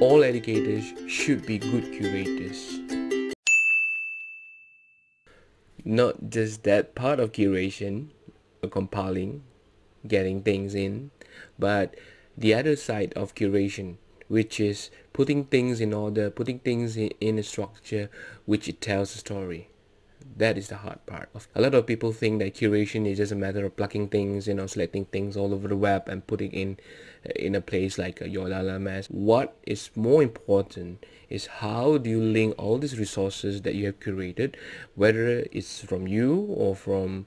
all educators should be good curators. Not just that part of curation, compiling, getting things in, but the other side of curation, which is putting things in order, putting things in, a structure which it tells a story. That is the hard part. A lot of people think that curation is just a matter of plucking things, you know, selecting things all over the web and putting in uh, in a place like uh, your LMS. What is more important is how do you link all these resources that you have curated, whether it's from you or from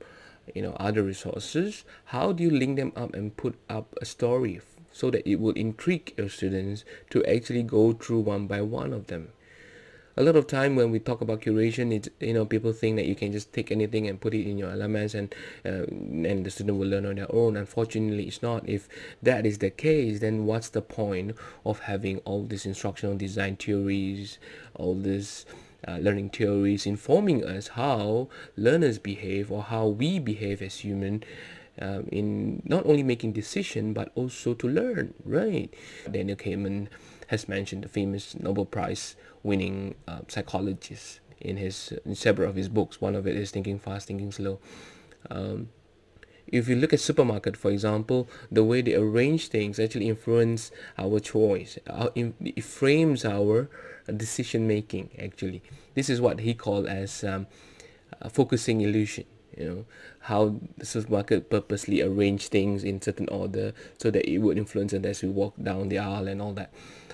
you know other resources how do you link them up and put up a story so that it will intrigue your students to actually go through one by one of them a lot of time when we talk about curation it's you know people think that you can just take anything and put it in your LMS and uh, and the student will learn on their own. Unfortunately it's not. If that is the case then what's the point of having all these instructional design theories all this uh, learning theories informing us how learners behave or how we behave as human um, in not only making decision but also to learn right? Daniel kahneman has mentioned the famous nobel prize winning uh, psychologist in his in several of his books. One of it is thinking fast thinking slow. Um, if you look at supermarket for example the way they arrange things actually influence our choice it frames our decision making actually. This is what he called as um, focusing illusion you know how the supermarket purposely arrange things in certain order so that it would influence us as we walk down the aisle and all that.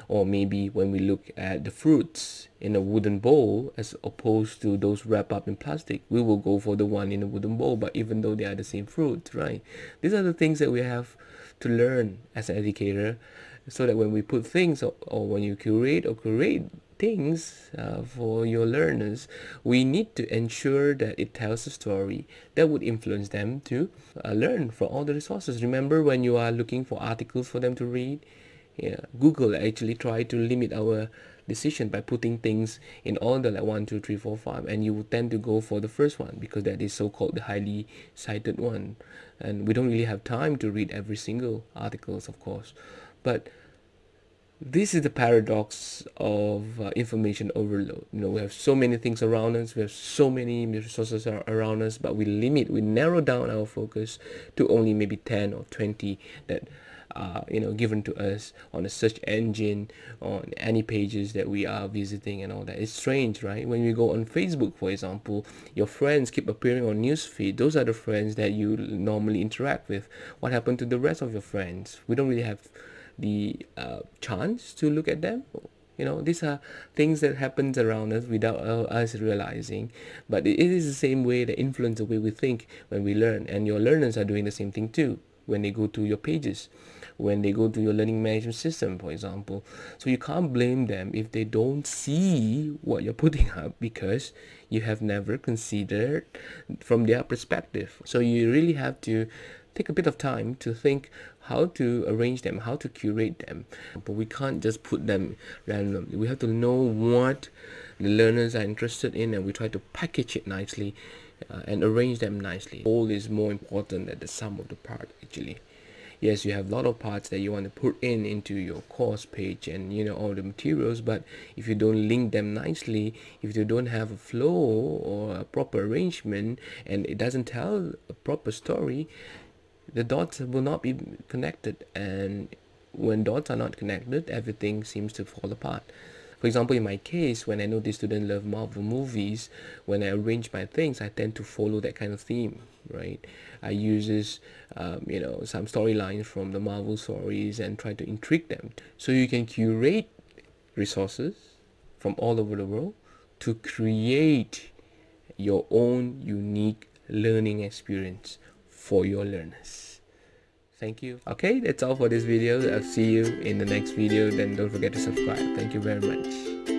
Or maybe when we look at the fruits in a wooden bowl as opposed to those wrapped up in plastic we will go for the one in a wooden bowl but even though they are the same fruit right? These are the things that we have to learn as an educator so that when we put things or, or when you curate or create things uh, for your learners, we need to ensure that it tells a story that would influence them to uh, learn from all the resources. Remember when you are looking for articles for them to read? Yeah, Google actually tried to limit our decision by putting things in order like one, two, three, four, five, and you would tend to go for the first one because that is so-called the highly cited one. And we don't really have time to read every single articles, of course. But this is the paradox of uh, information overload. You know we have so many things around us we have so many resources around us but we limit we narrow down our focus to only maybe 10 or 20 that are you know given to us on a search engine on any pages that we are visiting and all that. It's strange right? When you go on facebook for example your friends keep appearing on newsfeed. Those are the friends that you normally interact with. What happened to the rest of your friends? We don't really have the uh, chance to look at them. You know these are things that happens around us without us realizing. But it is the same way that influence the way we think when we learn. And your learners are doing the same thing too when they go to your pages when they go to your learning management system for example. So you can't blame them if they don't see what you're putting up because you have never considered from their perspective. So you really have to take a bit of time to think how to arrange them, how to curate them. But we can't just put them randomly. We have to know what the learners are interested in and we try to package it nicely uh, and arrange them nicely. All is more important than the sum of the part actually. Yes, you have a lot of parts that you want to put in into your course page and you know all the materials but if you don't link them nicely if you don't have a flow or a proper arrangement and it doesn't tell a proper story the dots will not be connected. And when dots are not connected everything seems to fall apart. For example in my case when I know the student love Marvel movies when I arrange my things I tend to follow that kind of theme right? I uses um, you know some storylines from the Marvel stories and try to intrigue them. So you can curate resources from all over the world to create your own unique learning experience for your learners thank you. Okay that's all for this video. I'll see you in the next video. Then don't forget to subscribe. Thank you very much